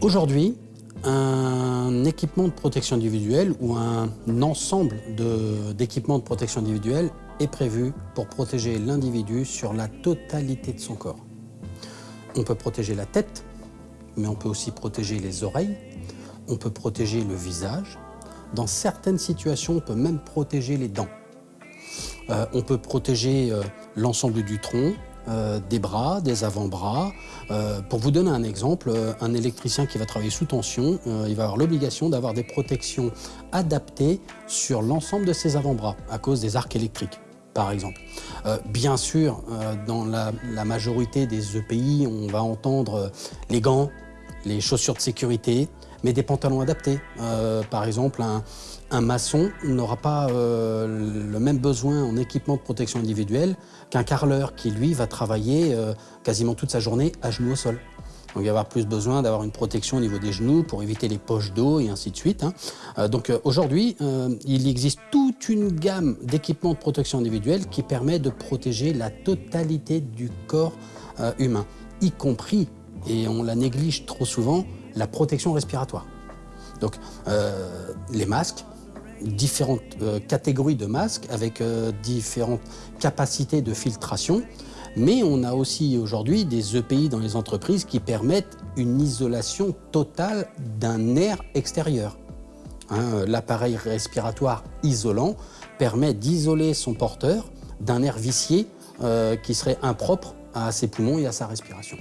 Aujourd'hui, un équipement de protection individuelle ou un ensemble d'équipements de, protection individuelle est prévu pour protéger l'individu sur la totalité de son corps. On peut protéger la tête, mais on peut aussi protéger les oreilles, on peut protéger le visage. Dans certaines situations, on peut même protéger les dents. Euh, on peut protéger euh, l'ensemble du tronc, euh, des bras, des avant-bras. pour vous donner un exemple, un électricien qui va travailler sous tension, il va avoir l'obligation d'avoir des protections adaptées sur l'ensemble de ses avant-bras à cause des arcs électriques par exemple. bien sûr, dans la, la, majorité des EPI, on va entendre les gants, les chaussures de sécurité, mais des pantalons adaptés. Euh, par exemple, un, maçon n'aura pas euh, le même besoin en équipement de protection individuelle qu'un carreleur qui, lui, va travailler euh, quasiment toute sa journée à genoux au sol. Donc il va avoir plus besoin d'avoir une protection au niveau des genoux pour éviter les poches d'eau et ainsi de suite. Hein. donc aujourd'hui, il existe toute une gamme d'équipements de protection individuelle qui permet de protéger la totalité du corps humain, y compris, et on la néglige trop souvent, la protection respiratoire. Donc euh, les masques, différentes euh, catégories de masques avec euh, différentes capacités de filtration, mais on a aussi aujourd'hui des EPI dans les entreprises qui permettent une isolation totale d'un air extérieur. Hein, l'appareil respiratoire isolant permet d'isoler son porteur d'un air vicié qui serait impropre à ses poumons et à sa respiration.